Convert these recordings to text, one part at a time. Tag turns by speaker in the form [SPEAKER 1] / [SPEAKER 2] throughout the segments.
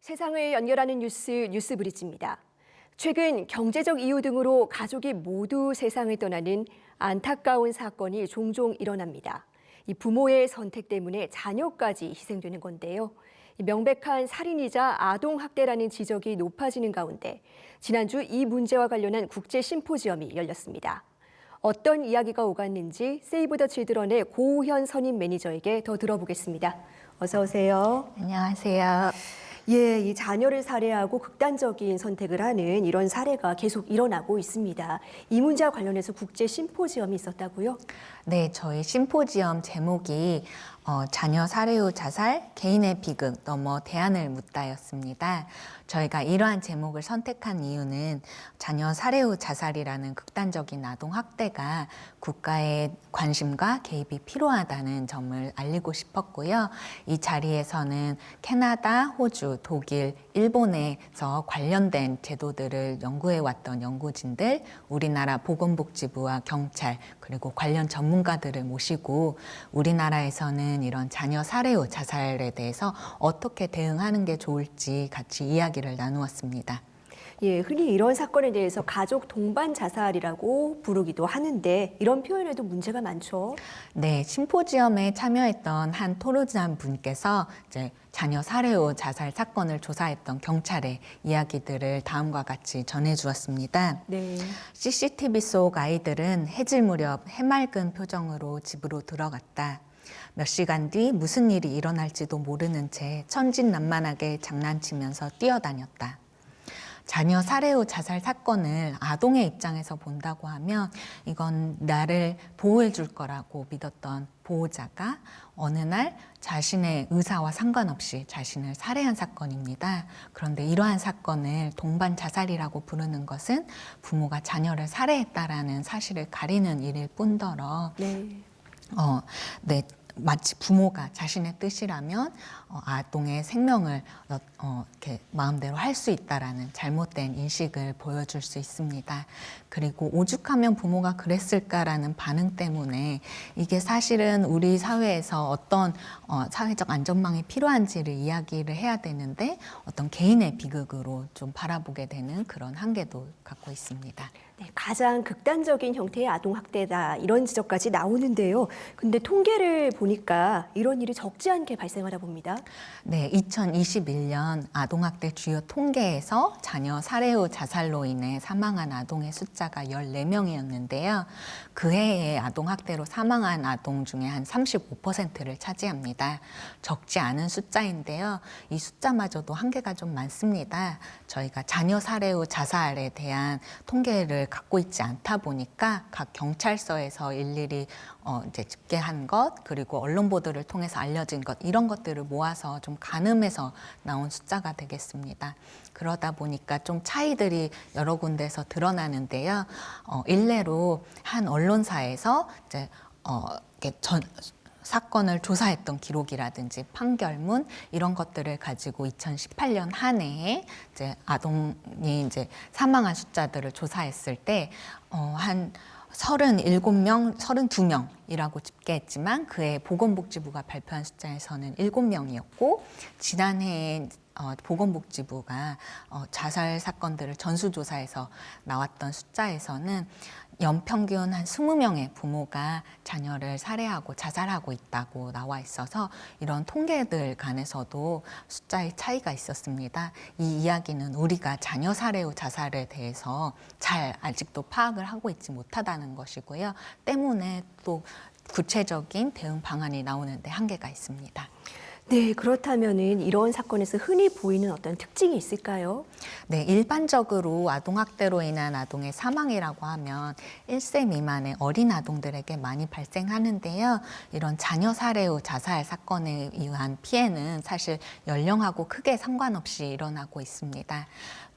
[SPEAKER 1] 세상을 연결하는 뉴스 뉴스브리지입니다. 최근 경제적 이유 등으로 가족이 모두 세상을 떠나는 안타까운 사건이 종종 일어납니다. 이 부모의 선택 때문에 자녀까지 희생되는 건데요. 명백한 살인이자 아동 학대라는 지적이 높아지는 가운데 지난주 이 문제와 관련한 국제 심포지엄이 열렸습니다. 어떤 이야기가 오갔는지 세이브 더 칠드런의 고우현 선임 매니저에게 더 들어보겠습니다. 어서 오세요.
[SPEAKER 2] 안녕하세요.
[SPEAKER 1] 예, 이 자녀를 살해하고 극단적인 선택을 하는 이런 사례가 계속 일어나고 있습니다. 이 문제와 관련해서 국제 심포지엄이 있었다고요?
[SPEAKER 2] 네, 저희 심포지엄 제목이 어, 자녀 살해 후 자살, 개인의 비극 넘어 대안을 묻다였습니다. 저희가 이러한 제목을 선택한 이유는 자녀 살해 후 자살이라는 극단적인 아동 학대가 국가의 관심과 개입이 필요하다는 점을 알리고 싶었고요. 이 자리에서는 캐나다, 호주, 독일, 일본에서 관련된 제도들을 연구해 왔던 연구진들, 우리나라 보건복지부와 경찰, 그리고 관련 전문가들을 모시고 우리나라에서는 이런 자녀 살해 후 자살에 대해서 어떻게 대응하는 게 좋을지 같이 이야기를 나누었습니다.
[SPEAKER 1] 예, 흔히 이런 사건에 대해서 가족 동반 자살이라고 부르기도 하는데 이런 표현에도 문제가 많죠.
[SPEAKER 2] 네, 심포지엄에 참여했던 한 토르잔 분께서 이제 자녀 살해 후 자살 사건을 조사했던 경찰의 이야기들을 다음과 같이 전해주었습니다.
[SPEAKER 1] 네.
[SPEAKER 2] CCTV 속 아이들은 해질 무렵 해맑은 표정으로 집으로 들어갔다. 몇 시간 뒤 무슨 일이 일어날지도 모르는 채 천진난만하게 장난치면서 뛰어다녔다. 자녀 살해 후 자살 사건을 아동의 입장에서 본다고 하면 이건 나를 보호해 줄 거라고 믿었던 보호자가 어느 날 자신의 의사와 상관없이 자신을 살해한 사건입니다. 그런데 이러한 사건을 동반 자살이라고 부르는 것은 부모가 자녀를 살해했다라는 사실을 가리는 일일 뿐더러
[SPEAKER 1] 네.
[SPEAKER 2] 어, 네, 마치 부모가 자신의 뜻이라면 어, 아동의 생명을 어, 어, 이렇게 마음대로 할 수 있다라는 잘못된 인식을 보여줄 수 있습니다. 그리고 오죽하면 부모가 그랬을까라는 반응 때문에 이게 사실은 우리 사회에서 어떤 어, 사회적 안전망이 필요한지를 이야기를 해야 되는데 어떤 개인의 비극으로 좀 바라보게 되는 그런 한계도 갖고 있습니다.
[SPEAKER 1] 네, 가장 극단적인 형태의 아동 학대다 이런 지적까지 나오는데요. 근데 통계를 보니 까 이런 일이 적지 않게 발생하다 봅니다.
[SPEAKER 2] 네, 2021년 아동학대 주요 통계에서 자녀 살해 후 자살로 인해 사망한 아동의 숫자가 14명이었는데요. 그 해에 아동학대로 사망한 아동 중에 한 35%를 차지합니다. 적지 않은 숫자인데요. 이 숫자마저도 한계가 좀 많습니다. 저희가 자녀 살해 후 자살에 대한 통계를 갖고 있지 않다 보니까 각 경찰서에서 일일이 어 이제 집계한 것 그리고 언론 보도를 통해서 알려진 것 이런 것들을 모아서 좀 가늠해서 나온 숫자가 되겠습니다. 그러다 보니까 좀 차이들이 여러 군데서 드러나는데요. 어 일례로 한 언론사에서 이제 어 이렇게 전 사건을 조사했던 기록이라든지 판결문 이런 것들을 가지고 2018년 한 해에 이제 아동이 이제 사망한 숫자들을 조사했을 때 어, 한 37명, 32명이라고 집계했지만 그해 보건복지부가 발표한 숫자에서는 7명이었고 지난해에 어, 보건복지부가 어, 자살 사건들을 전수조사해서 나왔던 숫자에서는 연평균 한 20명의 부모가 자녀를 살해하고 자살하고 있다고 나와 있어서 이런 통계들 간에서도 숫자의 차이가 있었습니다. 이 이야기는 우리가 자녀 살해 후 자살에 대해서 잘 아직도 파악을 하고 있지 못하다는 것이고요. 때문에 또 구체적인 대응 방안이 나오는데 한계가 있습니다.
[SPEAKER 1] 네, 그렇다면은 이런 사건에서 흔히 보이는 어떤 특징이 있을까요?
[SPEAKER 2] 네, 일반적으로 아동학대로 인한 아동의 사망이라고 하면 1세 미만의 어린 아동들에게 많이 발생하는데요. 이런 자녀 살해 후 자살 사건에 의한 피해는 사실 연령하고 크게 상관없이 일어나고 있습니다.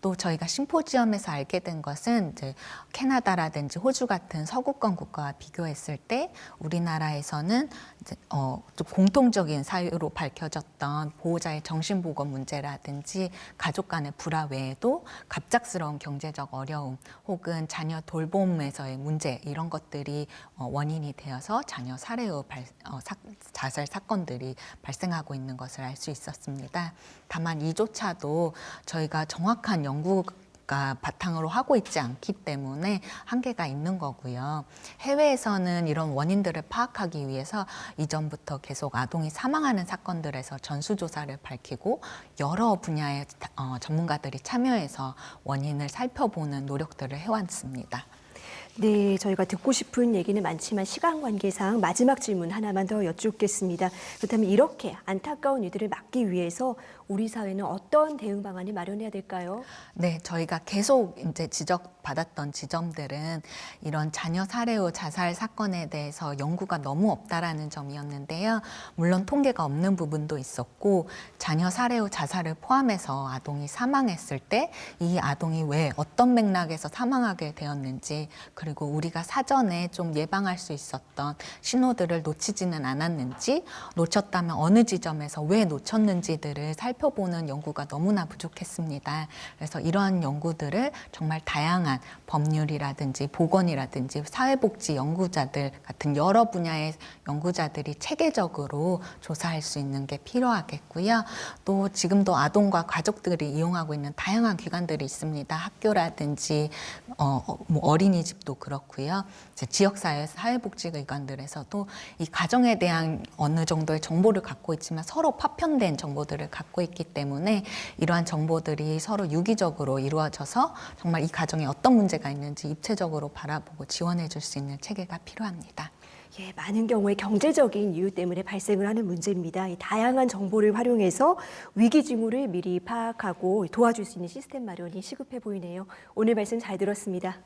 [SPEAKER 2] 또 저희가 심포지엄에서 알게 된 것은 이제 캐나다라든지 호주 같은 서구권 국가와 비교했을 때 우리나라에서는 이제 어, 좀 공통적인 사유로 밝혀졌던 보호자의 정신보건 문제라든지 가족 간의 불화 외에도 갑작스러운 경제적 어려움 혹은 자녀 돌봄에서의 문제 이런 것들이 어, 원인이 되어서 자녀 살해 후 발, 어, 사, 자살 사건들이 발생하고 있는 것을 알 수 있었습니다. 다만 이조차도 저희가 정확한 연구가 바탕으로 하고 있지 않기 때문에 한계가 있는 거고요. 해외에서는 이런 원인들을 파악하기 위해서 이전부터 계속 아동이 사망하는 사건들에서 전수조사를 밝히고 여러 분야의 어, 전문가들이 참여해서 원인을 살펴보는 노력들을 해왔습니다.
[SPEAKER 1] 네, 저희가 듣고 싶은 얘기는 많지만 시간 관계상 마지막 질문 하나만 더 여쭙겠습니다. 그렇다면 이렇게 안타까운 이들을 막기 위해서 우리 사회는 어떤 대응 방안을 마련해야 될까요?
[SPEAKER 2] 네, 저희가 계속 이제 지적받았던 지점들은 이런 자녀 살해 후 자살 사건에 대해서 연구가 너무 없다라는 점이었는데요. 물론 통계가 없는 부분도 있었고 자녀 살해 후 자살을 포함해서 아동이 사망했을 때 이 아동이 왜 어떤 맥락에서 사망하게 되었는지 그리고 우리가 사전에 좀 예방할 수 있었던 신호들을 놓치지는 않았는지 놓쳤다면 어느 지점에서 왜 놓쳤는지들을 살펴 보는 연구가 너무나 부족했습니다. 그래서 이러한 연구들을 정말 다양한 법률이라든지 보건이라든지 사회복지 연구자들 같은 여러 분야의 연구자들이 체계적으로 조사할 수 있는 게 필요하겠고요. 또 지금도 아동과 가족들이 이용하고 있는 다양한 기관들이 있습니다. 학교라든지 어, 어, 뭐 어린이집도 그렇고요. 지역사회 사회복지기관들에서도 이 가정에 대한 어느 정도의 정보를 갖고 있지만 서로 파편된 정보들을 갖고 있기 때문에 이러한 정보들이 서로 유기적으로 이루어져서 정말 이 가정에 어떤 문제가 있는지 입체적으로 바라보고 지원해 줄 수 있는 체계가 필요합니다.
[SPEAKER 1] 예, 많은 경우에 경제적인 이유 때문에 발생을 하는 문제입니다. 이 다양한 정보를 활용해서 위기 징후를 미리 파악하고 도와줄 수 있는 시스템 마련이 시급해 보이네요. 오늘 말씀 잘 들었습니다.